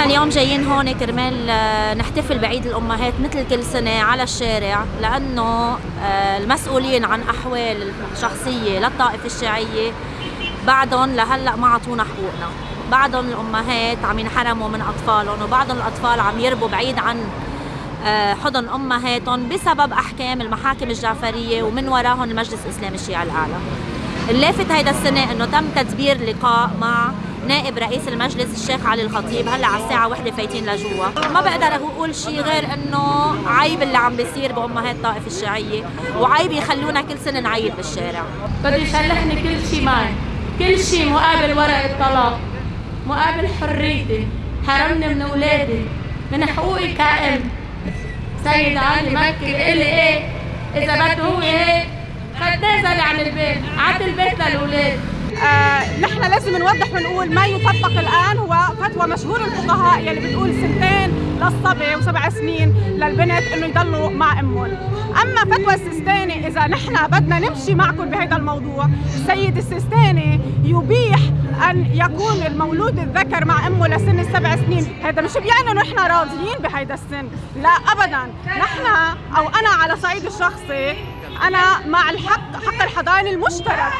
اليوم جايين هون كرمال آه، نحتفل بعيد الأمهات مثل كل سنة على الشارع لأنه آه، المسؤولين عن أحوال الشخصية للطائفة الشيعية بعدهم لهلأ ما عطونا حقوقنا. بعضهم الأمهات عم ينحرموا من أطفالهم وبعضهم الأطفال عم يربوا بعيد عن آه، حضن أمهاتهم بسبب أحكام المحاكم الجعفرية ومن وراهم المجلس الإسلامي الشيعي الأعلى. اللافت هيدا السنة إنه تم تدبير لقاء مع نائب رئيس المجلس الشيخ علي الخطيب هلا على الساعة وحدة فايتين لجوا ما بقدر أقول شيء غير إنه عيب اللي عم بيصير بامهات الطائفة الشيعية وعيب يخلونا كل سنة نعيد بالشارع. بده يشلحني كل شيء معي. كل شيء مقابل ورق الطلاق مقابل حريتي. حرمني من أولادي من حقوقي كأم سيد علي مكي قال إيه؟ إذا بده هو هيك خدناه زلي عن البيت عاد البيت للأولاد. آه، نحن لازم نوضح ونقول ما يطبق الآن هو فتوى مشهور الفقهاء يلي بتقول سنتين للصبي وسبع سنين للبنت إنه يضلوا مع أمهم. أما فتوى السيستاني إذا نحن بدنا نمشي معكم بهذا الموضوع السيد السيستاني يبيح أن يكون المولود الذكر مع أمه لسن السبع سنين. هذا مش بيعني إنه نحن راضيين بهذا السن. لا ابدا. نحن أو أنا على صعيد الشخصي أنا مع الحق حق الحضانة المشترك.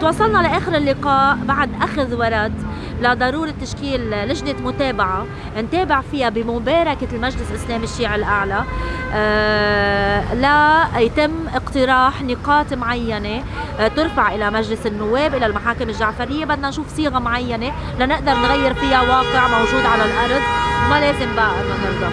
توصلنا لآخر اللقاء بعد أخذ ورد لضرورة تشكيل لجنة متابعة نتابع فيها بمباركة المجلس الإسلامي الشيعي الأعلى. آه لا يتم اقتراح نقاط معينة آه ترفع إلى مجلس النواب إلى المحاكم الجعفرية. بدنا نشوف صيغة معينة لنقدر نغير فيها واقع موجود على الأرض. ما لازم بقى نرضى.